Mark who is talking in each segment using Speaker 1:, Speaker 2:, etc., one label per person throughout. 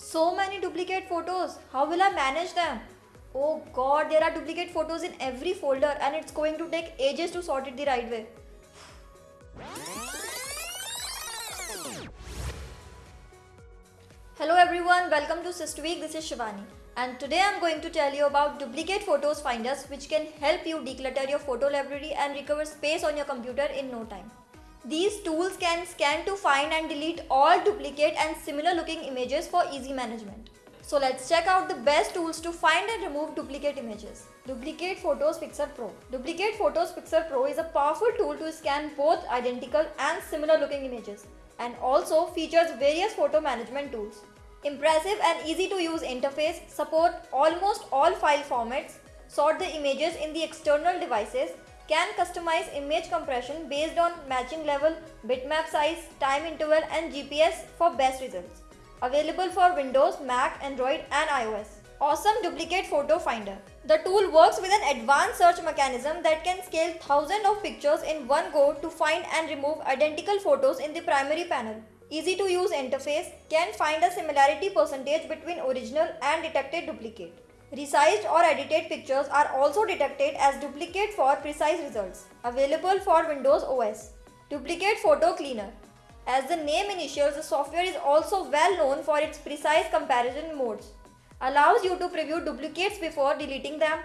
Speaker 1: So many duplicate photos. How will I manage them? Oh god, there are duplicate photos in every folder and it's going to take ages to sort it the right way. Hello everyone, welcome to SysTweak. This is Shivani and today I'm going to tell you about duplicate photos finders which can help you declutter your photo library and recover space on your computer in no time. These tools can scan to find and delete all duplicate and similar looking images for easy management. So let's check out the best tools to find and remove duplicate images. Duplicate Photos Fixer Pro. Duplicate Photos Fixer Pro is a powerful tool to scan both identical and similar looking images and also features various photo management tools. Impressive and easy to use interface, support almost all file formats, sort the images in the external devices, can customize image compression based on matching level, bitmap size, time interval and GPS for best results. Available for Windows, Mac, Android and iOS. Awesome Duplicate Photo Finder. The tool works with an advanced search mechanism that can scale thousands of pictures in one go to find and remove identical photos in the primary panel. Easy to use interface can find a similarity percentage between original and detected duplicate. Resized or edited pictures are also detected as duplicate for precise results. Available for Windows OS. Duplicate Photo Cleaner. As the name initials, the software is also well known for its precise comparison modes. Allows you to preview duplicates before deleting them.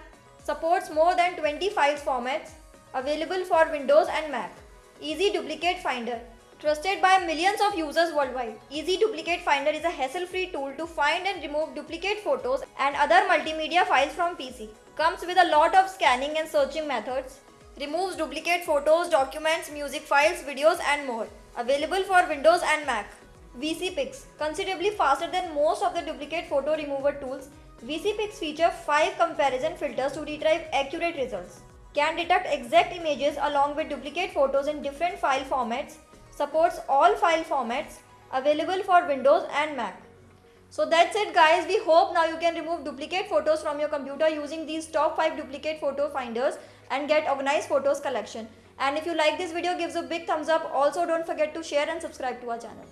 Speaker 1: Supports more than 20 files formats. Available for Windows and Mac. Easy Duplicate Finder. Trusted by millions of users worldwide, Easy Duplicate Finder is a hassle-free tool to find and remove duplicate photos and other multimedia files from PC. Comes with a lot of scanning and searching methods. Removes duplicate photos, documents, music files, videos and more. Available for Windows and Mac. VisiPics. Considerably faster than most of the duplicate photo remover tools, VisiPics feature 5 comparison filters to retrieve accurate results. Can detect exact images along with duplicate photos in different file formats. Supports all file formats. Available for Windows and Mac. So that's it guys. We hope now you can remove duplicate photos from your computer using these top 5 duplicate photo finders and get organized photos collection. And if you like this video, give a big thumbs up. Also don't forget to share and subscribe to our channel.